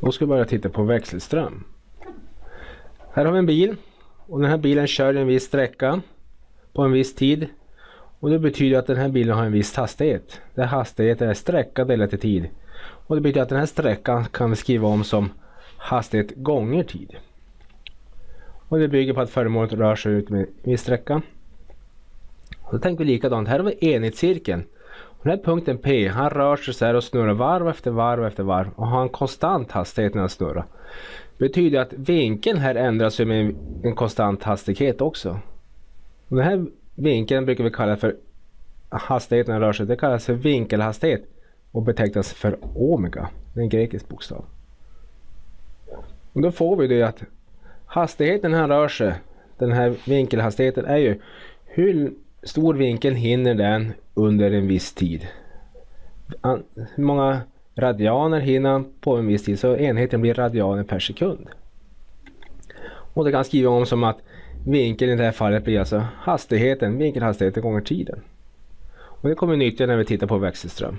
Då ska vi börja titta på växelström. Här har vi en bil och den här bilen kör en viss sträcka på en viss tid. Och det betyder att den här bilen har en viss hastighet. Där hastigheten är sträcka delat i tid. Och det betyder att den här sträckan kan vi skriva om som hastighet gånger tid. Och det bygger på att föremålet rör sig ut med en viss sträcka. Och då tänker vi likadant. Här har vi enhetscirkeln. Den här punkten P, han rör sig så här och snurrar varv efter varv efter varv och har en konstant hastighet när han snurrar. Det betyder att vinkeln här ändras med en konstant hastighet också. Och den här vinkeln brukar vi kalla för hastigheten när rör sig. Det kallas för vinkelhastighet och betecknas för omega. Det är en grekisk bokstav. Och då får vi det att hastigheten han rör sig, den här vinkelhastigheten är ju hur stor vinkel hinner den under en viss tid. Hur många radianer hinner på en viss tid så enheten blir radianer per sekund. Och det kan skriva om som att vinkeln i det här fallet blir alltså hastigheten, vinkelhastigheten gånger tiden. Och det kommer vi nyttja när vi tittar på växelström.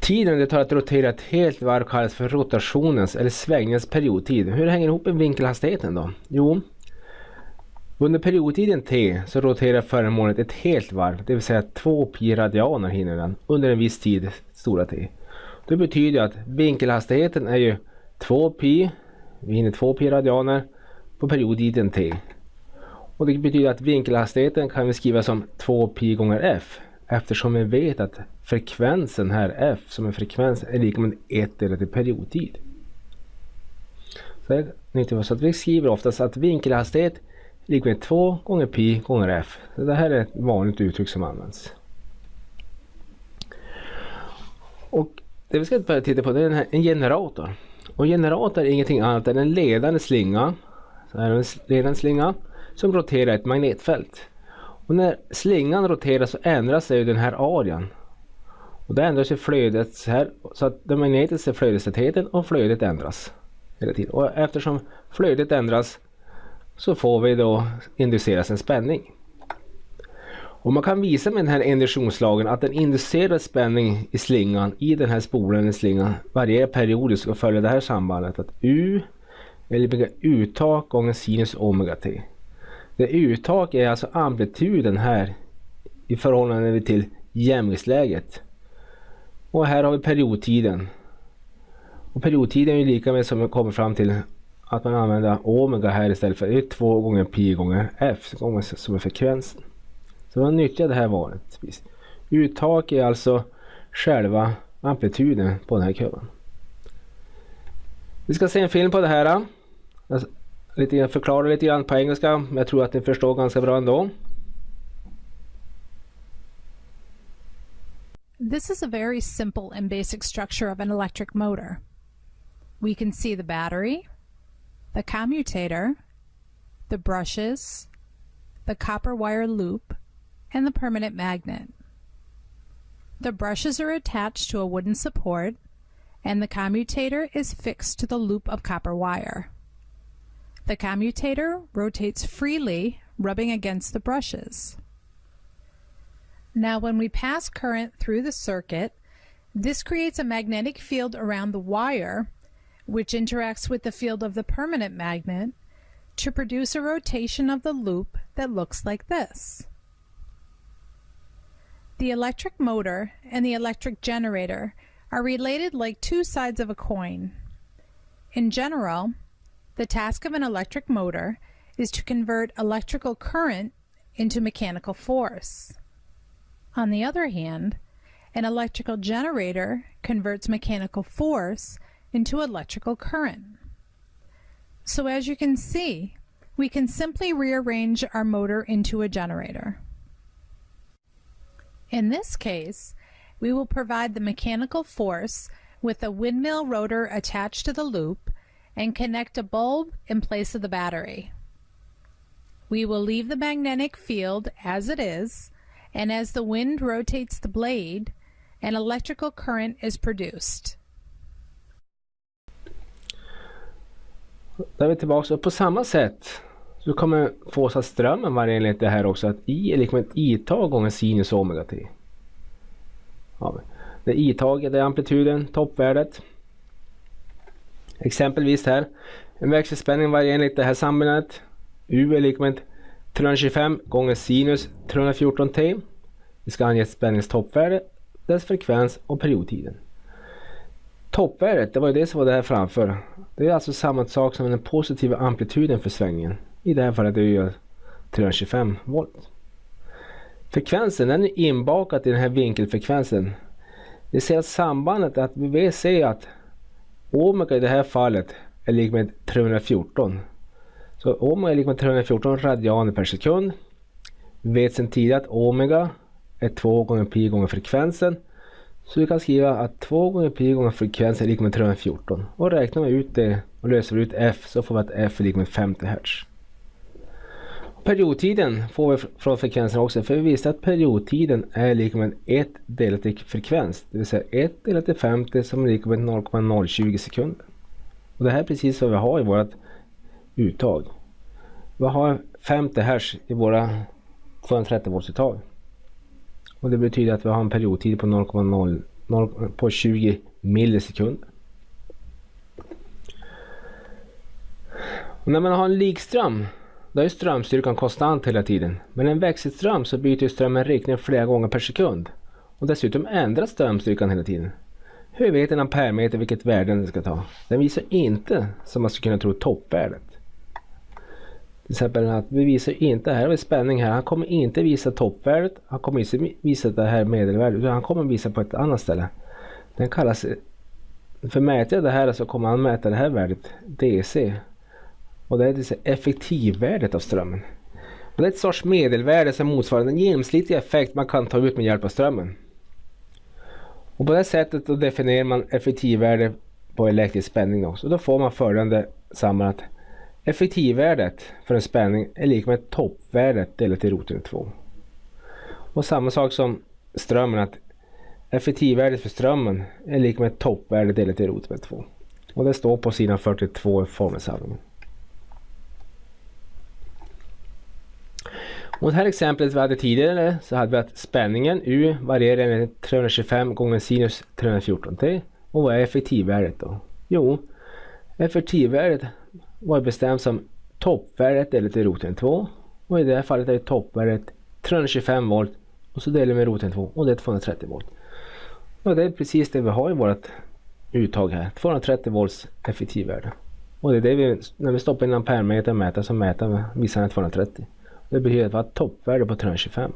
Tiden det tar att rotera ett helt varv kallas för rotationens eller svängningens periodtid. Hur hänger det ihop med vinkelhastigheten då? Jo, under periodtiden t så roterar föremålet ett helt varv, det vill säga 2 pi radianer hinner den under en viss tid, stora t. Det betyder att vinkelhastigheten är ju 2 pi, vi hinner 2 pi radianer på periodtiden t. Och det betyder att vinkelhastigheten kan vi skriva som 2 pi gånger f eftersom vi vet att frekvensen här f som en frekvens är lika med 1 delat i periodtid. Så, att vi skriver oftast att vinkelhastighet lika med 2 gånger pi gånger f. Så det här är ett vanligt uttryck som används. Och det vi ska börja titta på det är en generator. Och generator är ingenting annat än en ledande slinga, så här en ledande slinga som roterar ett magnetfält. Och när slingan roterar så ändras sig den här arean. Och då ändras ju flödet så här så att den magnetiska flödestätheten och flödet ändras. Hela tiden. Och eftersom flödet ändras så får vi då induceras en spänning. Och man kan visa med den här induktionslagen att en inducerad spänning i slingan i den här spolen i slingan varierar periodiskt och följer det här sambandet att U eller uttag gånger sinus omega t. Det uttag är alltså amplituden här i förhållande till jämviktsläget. Och här har vi periodtiden. Och periodtiden är lika med som vi kommer fram till att man använder omega här istället för det är 2 gånger pi gånger f gånger som är frekvensen. Så man nyttjar det här vanligtvis. Uttak är alltså själva amplituden på den här kurvan. Vi ska se en film på det här. Jag lite, förklara lite grann på engelska, men jag tror att ni förstår ganska bra ändå. This is a very simple and basic structure of an electric motor. We can see the battery, the commutator, the brushes, the copper wire loop, and the permanent magnet. The brushes are attached to a wooden support and the commutator is fixed to the loop of copper wire. The commutator rotates freely, rubbing against the brushes. Now when we pass current through the circuit, this creates a magnetic field around the wire which interacts with the field of the permanent magnet to produce a rotation of the loop that looks like this. The electric motor and the electric generator are related like two sides of a coin. In general, the task of an electric motor is to convert electrical current into mechanical force. On the other hand, an electrical generator converts mechanical force into electrical current. So as you can see, we can simply rearrange our motor into a generator. In this case, we will provide the mechanical force with a windmill rotor attached to the loop and connect a bulb in place of the battery. We will leave the magnetic field as it is, and as the wind rotates the blade, an electrical current is produced. Där är vi tillbaka och på samma sätt så kommer få att strömmen vara enligt det här också att I är lika med ett I-tag gånger sinus omega t. Ja, det I-taget är amplituden, toppvärdet. Exempelvis här, en växelspänning varierar enligt det här sambandet. U är lika med 325 gånger sinus 314T. Vi ska ange spänningens toppvärde, dess frekvens och periodtiden. Toppvärdet, det var ju det som var där framför. Det är alltså samma sak som den positiva amplituden för svängningen. I det här fallet är det 325 volt. Frekvensen den är inbakad i den här vinkelfrekvensen. Vi ser att sambandet att vi ser att omega i det här fallet är lika med 314. Så omega är lika med 314 radianer per sekund. Vi vet sedan tidigare att omega är 2 gånger pi gånger frekvensen. Så vi kan skriva att 2 gånger pi gånger frekvensen är lika med 314. Och räknar vi ut det och löser ut f så får vi att f är lika med 50 Hz. Periodtiden får vi från frekvensen också för vi visste att periodtiden är lika med 1 delat till frekvens. Det vill säga 1 delat till 50 som är lika med 0,020 sekunder. Och det här är precis vad vi har i vårt uttag. Vi har 50 Hz i våra 230 volts uttag. Och det betyder att vi har en periodtid på 0,0 på 20 millisekunder. Och när man har en likström då är strömstyrkan konstant hela tiden. Men en växelström så byter strömmen riktning flera gånger per sekund. Och dessutom ändras strömstyrkan hela tiden. Hur vet en ampermeter vilket värde den ska ta? Den visar inte, som man skulle kunna tro, toppvärdet. Till exempel att vi visar inte, här har vi spänning här, han kommer inte visa toppvärdet, han kommer inte visa det här medelvärdet, utan han kommer visa på ett annat ställe. Den kallas, för mäter jag det här så kommer han mäta det här värdet, DC. Och det är effektivvärdet av strömmen. Och det är ett sorts medelvärde som motsvarar den genomsnittliga effekt man kan ta ut med hjälp av strömmen. Och på det sättet då definierar man effektivvärde på elektrisk spänning också. Och då får man följande sammanhang effektivvärdet för en spänning är lika med toppvärdet delat i roten 2. Och samma sak som strömmen att effektivvärdet för strömmen är lika med toppvärdet delat i roten 2. Och det står på sidan 42 i formelsamlingen. Och det här exemplet vi hade tidigare så hade vi att spänningen U varierar med 325 gånger sinus 314T. Och vad är effektivvärdet då? Jo, effektivvärdet var bestämt som toppvärdet delat till roten 2. Och i det här fallet är toppvärdet 325 volt och så delar vi med roten 2 och det är 230 volt. Och det är precis det vi har i vårt uttag här, 230 volts effektivvärde. Och det är det vi, när vi stoppar in en ampermeter och mäter så mäter vi visar 230. Det betyder att vi har ett toppvärde på 325.